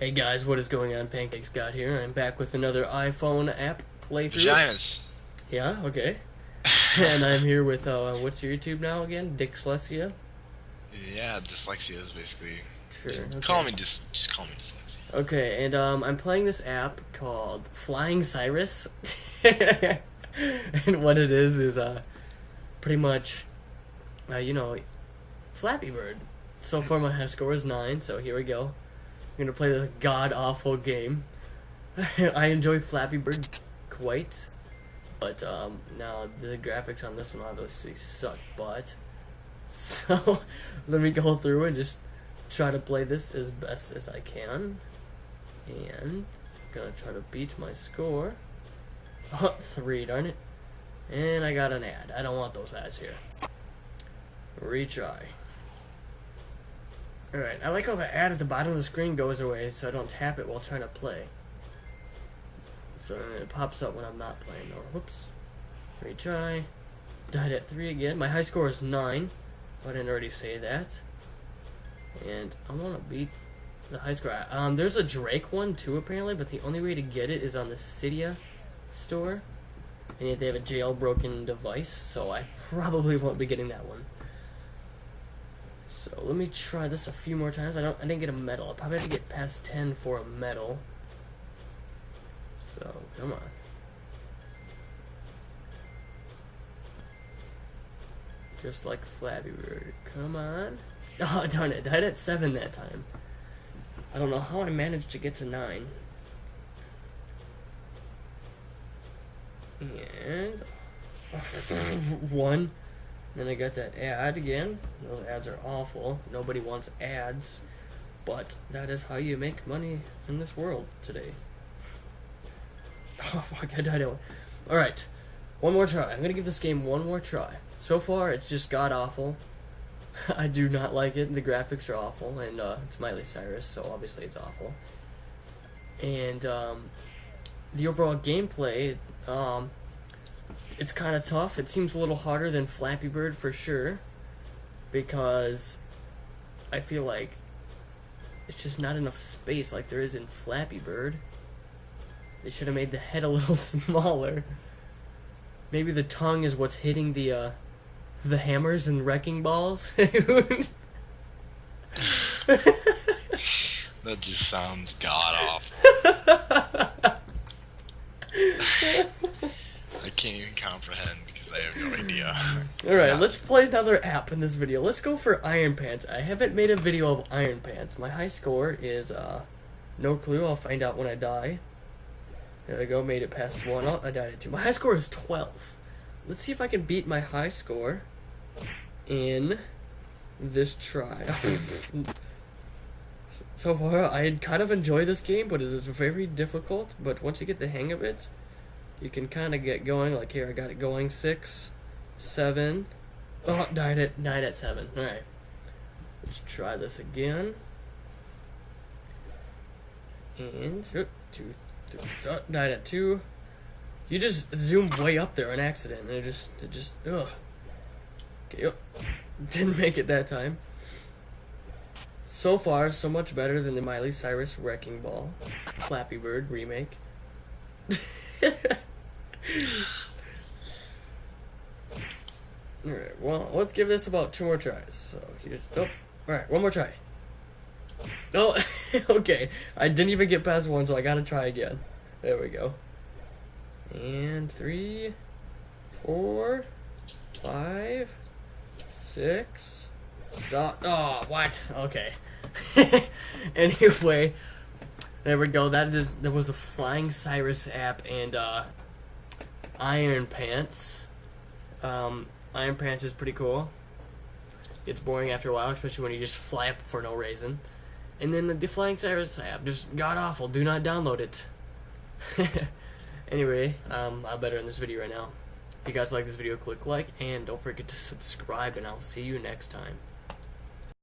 Hey guys, what is going on? Pancakes got here. I'm back with another iPhone app playthrough. Vaginas. Yeah, okay. and I'm here with uh, what's your YouTube now again? Dyslexia. Yeah, dyslexia is basically. Sure. Just okay. Call me just just call me dyslexia. Okay, and um, I'm playing this app called Flying Cyrus, and what it is is uh, pretty much, uh, you know, Flappy Bird. So far, my high score is nine. So here we go. I'm gonna play this god awful game. I enjoy Flappy Bird quite, but um, now the graphics on this one obviously suck butt. So let me go through and just try to play this as best as I can. And I'm gonna try to beat my score. Oh, three, darn it. And I got an ad. I don't want those ads here. Retry. Alright, I like how the ad at the bottom of the screen goes away so I don't tap it while trying to play. So it pops up when I'm not playing though. Whoops. Retry. Died at 3 again. My high score is 9. I didn't already say that. And I want to beat the high score. Um, there's a Drake one too apparently, but the only way to get it is on the Cydia store. And yet they have a jailbroken device, so I probably won't be getting that one. So let me try this a few more times. I don't I didn't get a medal. I probably have to get past ten for a medal. So come on. Just like Flappy Bird. Come on. Oh darn it, I died at seven that time. I don't know how I managed to get to nine. And one. Then I got that ad again. Those ads are awful. Nobody wants ads. But that is how you make money in this world today. Oh fuck, I died out. Alright. One more try. I'm gonna give this game one more try. So far it's just god awful. I do not like it. The graphics are awful, and uh, it's Miley Cyrus, so obviously it's awful. And um, the overall gameplay, um, it's kind of tough. It seems a little harder than Flappy Bird for sure, because I feel like it's just not enough space like there is in Flappy Bird. They should have made the head a little smaller. Maybe the tongue is what's hitting the uh, the hammers and wrecking balls. That just sounds god awful. I can't even comprehend because I have no idea. Alright, Yeah. let's play another app in this video. Let's go for Iron Pants. I haven't made a video of Iron Pants. My high score is, uh, no clue. I'll find out when I die. There I go, made it past one. Oh, I died at two. My high score is 12. Let's see if I can beat my high score in this try. so far, I kind of enjoy this game, but it is very difficult. But once you get the hang of it, you can kind of get going. Like here, I got it going. Six, seven. Oh, died at nine at seven. All right, let's try this again. And two, three, oh, died at two. You just zoomed way up there on accident, and it just, it just, ugh. Okay, oh, didn't make it that time. So far, so much better than the Miley Cyrus Wrecking Ball, Flappy Bird remake. Let's give this about two more tries. So, here's, oh, alright, one more try. Oh, okay. I didn't even get past one, so I gotta try again. There we go. And three, four, five, six. Oh, oh what? Okay. anyway, there we go. That is that was the Flying Cyrus app and uh, Iron Pants. Um, Iron Pants is pretty cool. Gets boring after a while, especially when you just fly up for no reason. And then the, the Flying Cyrus app, just god awful. Do not download it. anyway, um, I'll better in this video right now. If you guys like this video, click like, and don't forget to subscribe, and I'll see you next time.